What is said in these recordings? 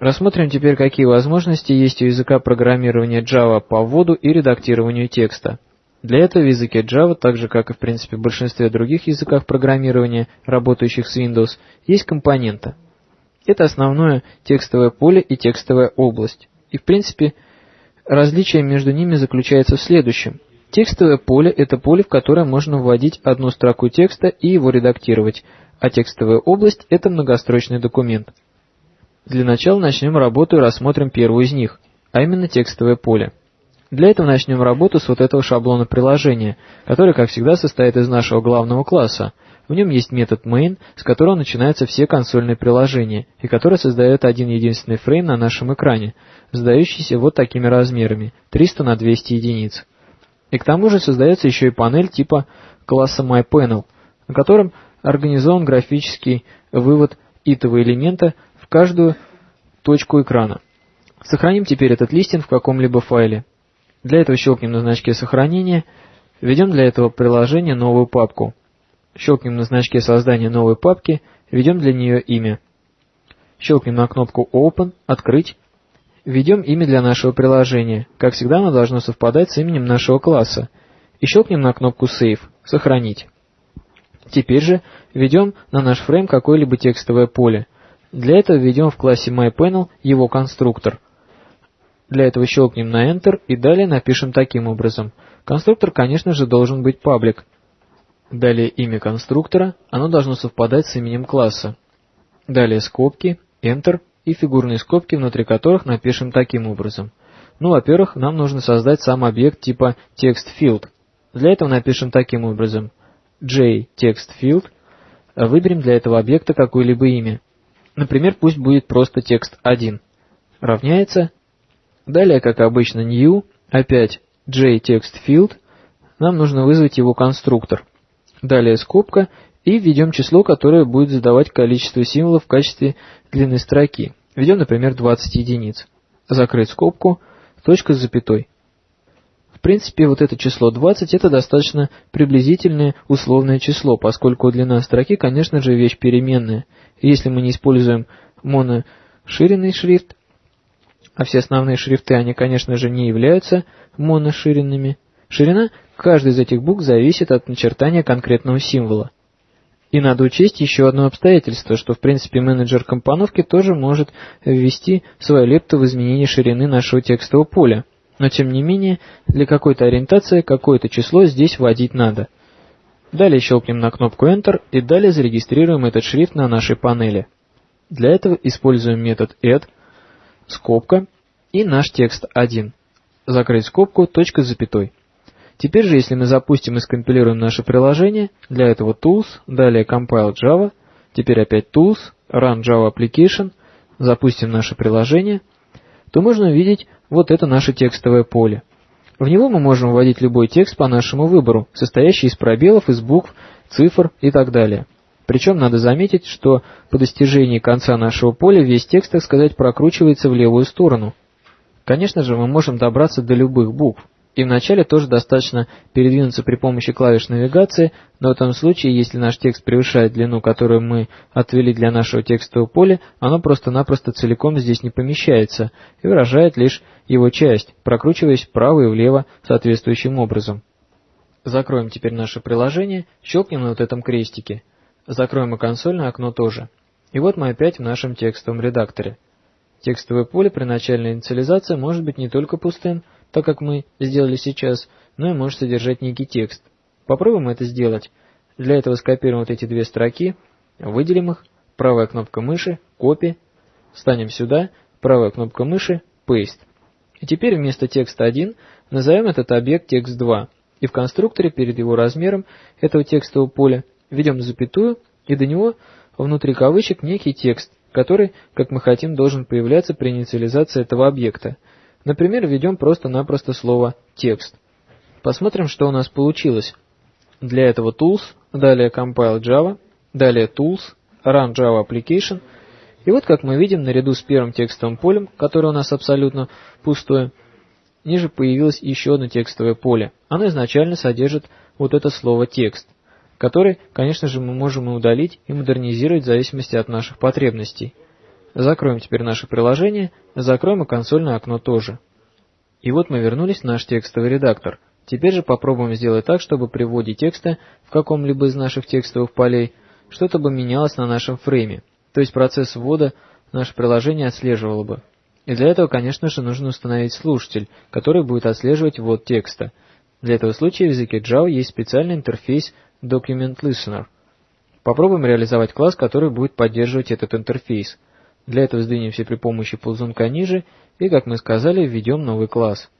Рассмотрим теперь, какие возможности есть у языка программирования Java по вводу и редактированию текста. Для этого в языке Java, так же как и в принципе в большинстве других языков программирования, работающих с Windows, есть компонента. Это основное текстовое поле и текстовая область. И в принципе различие между ними заключается в следующем. Текстовое поле – это поле, в которое можно вводить одну строку текста и его редактировать, а текстовая область – это многострочный документ. Для начала начнем работу и рассмотрим первую из них, а именно текстовое поле. Для этого начнем работу с вот этого шаблона приложения, который, как всегда, состоит из нашего главного класса. В нем есть метод main, с которого начинаются все консольные приложения, и который создает один единственный фрейм на нашем экране, сдающийся вот такими размерами, 300 на 200 единиц. И к тому же создается еще и панель типа класса MyPanel, на котором организован графический вывод итого элемента каждую точку экрана. Сохраним теперь этот листинг в каком-либо файле. Для этого щелкнем на значке сохранения, введем для этого приложения новую папку. Щелкнем на значке создания новой папки, введем для нее имя. Щелкнем на кнопку Open, Открыть. Введем имя для нашего приложения. Как всегда, оно должно совпадать с именем нашего класса. И щелкнем на кнопку Save, Сохранить. Теперь же введем на наш фрейм какое-либо текстовое поле. Для этого введем в классе MyPanel его конструктор. Для этого щелкнем на Enter и далее напишем таким образом. Конструктор, конечно же, должен быть паблик. Далее имя конструктора, оно должно совпадать с именем класса. Далее скобки, Enter и фигурные скобки, внутри которых напишем таким образом. Ну, во-первых, нам нужно создать сам объект типа TextField. Для этого напишем таким образом. JTextField. Выберем для этого объекта какое-либо имя. Например, пусть будет просто текст 1. Равняется. Далее, как обычно, new, опять jTextField. Нам нужно вызвать его конструктор. Далее скобка и введем число, которое будет задавать количество символов в качестве длины строки. Введем, например, 20 единиц. Закрыть скобку, точка с запятой. В принципе, вот это число 20 это достаточно приблизительное условное число, поскольку длина строки, конечно же, вещь переменная. если мы не используем моноширенный шрифт, а все основные шрифты, они, конечно же, не являются моноширенными, ширина каждой из этих букв зависит от начертания конкретного символа. И надо учесть еще одно обстоятельство, что в принципе менеджер компоновки тоже может ввести свою лепту в изменение ширины нашего текстового поля но тем не менее для какой-то ориентации какое-то число здесь вводить надо. Далее щелкнем на кнопку Enter и далее зарегистрируем этот шрифт на нашей панели. Для этого используем метод add, скобка и наш текст 1. Закрыть скобку, точка с запятой. Теперь же, если мы запустим и скомпилируем наше приложение, для этого Tools, далее Compile Java, теперь опять Tools, Run Java Application, запустим наше приложение, то можно увидеть вот это наше текстовое поле. В него мы можем вводить любой текст по нашему выбору, состоящий из пробелов, из букв, цифр и так далее. Причем надо заметить, что по достижении конца нашего поля весь текст, так сказать, прокручивается в левую сторону. Конечно же, мы можем добраться до любых букв. И вначале тоже достаточно передвинуться при помощи клавиш навигации, но в том случае, если наш текст превышает длину, которую мы отвели для нашего текстового поля, оно просто-напросто целиком здесь не помещается и выражает лишь его часть, прокручиваясь вправо и влево соответствующим образом. Закроем теперь наше приложение, щелкнем на вот этом крестике. Закроем и консольное окно тоже. И вот мы опять в нашем текстовом редакторе. Текстовое поле при начальной инициализации может быть не только пустым, так как мы сделали сейчас, но и может содержать некий текст. Попробуем это сделать. Для этого скопируем вот эти две строки, выделим их, правая кнопка мыши, копи, встанем сюда, правая кнопка мыши, paste. И теперь вместо текста 1 назовем этот объект текст 2, и в конструкторе перед его размером этого текстового поля введем запятую, и до него внутри кавычек некий текст, который, как мы хотим, должен появляться при инициализации этого объекта. Например, введем просто-напросто слово «текст». Посмотрим, что у нас получилось. Для этого Tools, далее Compile Java, далее Tools, Run Java Application. И вот, как мы видим, наряду с первым текстовым полем, которое у нас абсолютно пустое, ниже появилось еще одно текстовое поле. Оно изначально содержит вот это слово «текст», который, конечно же, мы можем и удалить, и модернизировать в зависимости от наших потребностей. Закроем теперь наше приложение, закроем и консольное окно тоже. И вот мы вернулись в наш текстовый редактор. Теперь же попробуем сделать так, чтобы при вводе текста в каком-либо из наших текстовых полей что-то бы менялось на нашем фрейме. То есть процесс ввода наше приложение отслеживало бы. И для этого, конечно же, нужно установить слушатель, который будет отслеживать ввод текста. Для этого случая в языке Java есть специальный интерфейс Document Listener. Попробуем реализовать класс, который будет поддерживать этот интерфейс. Для этого сдвинемся при помощи ползунка ниже и, как мы сказали, введем новый класс.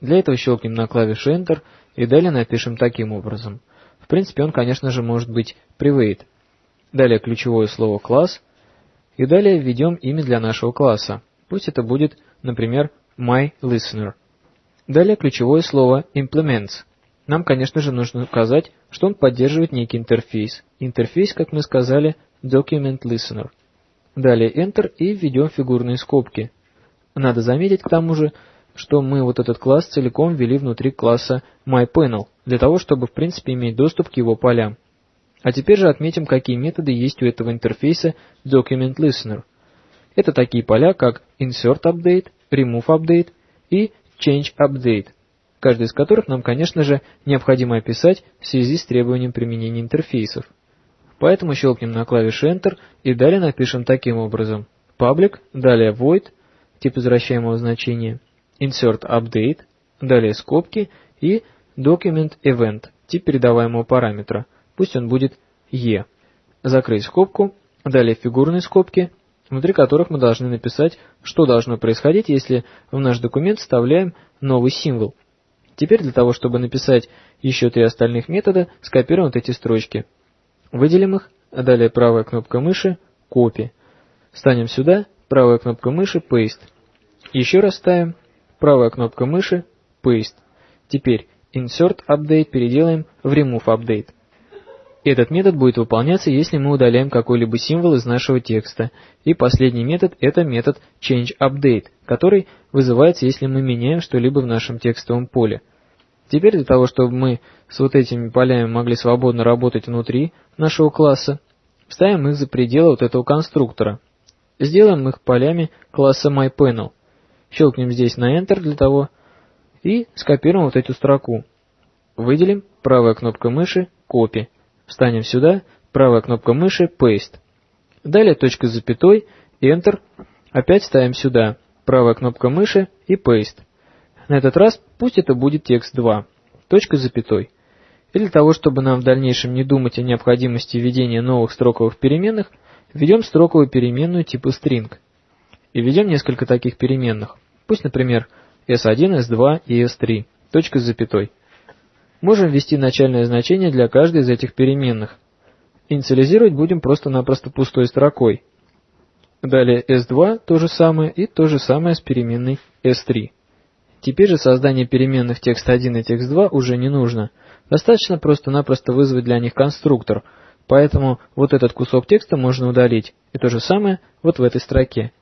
Для этого щелкнем на клавишу Enter и далее напишем таким образом. В принципе, он, конечно же, может быть private. Далее ключевое слово класс и далее введем имя для нашего класса. Пусть это будет, например, myListener. Далее ключевое слово implements. Нам, конечно же, нужно указать, что он поддерживает некий интерфейс. Интерфейс, как мы сказали, Document Listener. Далее Enter и введем фигурные скобки. Надо заметить к тому же, что мы вот этот класс целиком ввели внутри класса MyPanel, для того, чтобы в принципе иметь доступ к его полям. А теперь же отметим, какие методы есть у этого интерфейса Document Listener. Это такие поля, как Insert Update, Remove Update и Change Update, каждый из которых нам, конечно же, необходимо описать в связи с требованием применения интерфейсов. Поэтому щелкнем на клавише Enter и далее напишем таким образом. Public, далее void, тип возвращаемого значения, insert update, далее скобки и document event, тип передаваемого параметра – Пусть он будет e. Закрыть скобку, далее фигурные скобки, внутри которых мы должны написать, что должно происходить, если в наш документ вставляем новый символ. Теперь для того, чтобы написать еще три остальных метода, скопируем вот эти строчки. Выделим их, а далее правая кнопка мыши «Copy». Станем сюда, правая кнопка мыши «Paste». Еще раз ставим, правая кнопка мыши «Paste». Теперь Insert Update переделаем в Remove Update. Этот метод будет выполняться, если мы удаляем какой-либо символ из нашего текста. И последний метод – это метод changeUpdate, который вызывается, если мы меняем что-либо в нашем текстовом поле. Теперь для того, чтобы мы с вот этими полями могли свободно работать внутри нашего класса, вставим их за пределы вот этого конструктора. Сделаем их полями класса MyPanel. Щелкнем здесь на Enter для того и скопируем вот эту строку. Выделим, правая кнопка мыши, Copy. Встанем сюда, правая кнопка мыши, Paste. Далее точка с запятой, Enter. Опять ставим сюда, правая кнопка мыши и Paste. На этот раз пусть это будет текст 2, точка с запятой. И для того, чтобы нам в дальнейшем не думать о необходимости введения новых строковых переменных, введем строковую переменную типа string. И введем несколько таких переменных. Пусть, например, s1, s2 и s3, точка с запятой. Можем ввести начальное значение для каждой из этих переменных. Инициализировать будем просто-напросто пустой строкой. Далее S2 то же самое и то же самое с переменной S3. Теперь же создание переменных text1 и text2 уже не нужно. Достаточно просто-напросто вызвать для них конструктор, поэтому вот этот кусок текста можно удалить. И то же самое вот в этой строке.